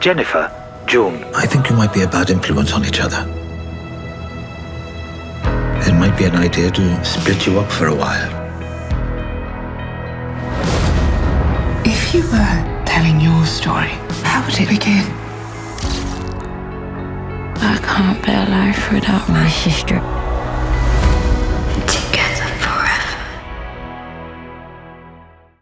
Jennifer, June. I think you might be a bad influence on each other. It might be an idea to split you up for a while. If you were telling your story, how would it begin? I can't bear life without my sister.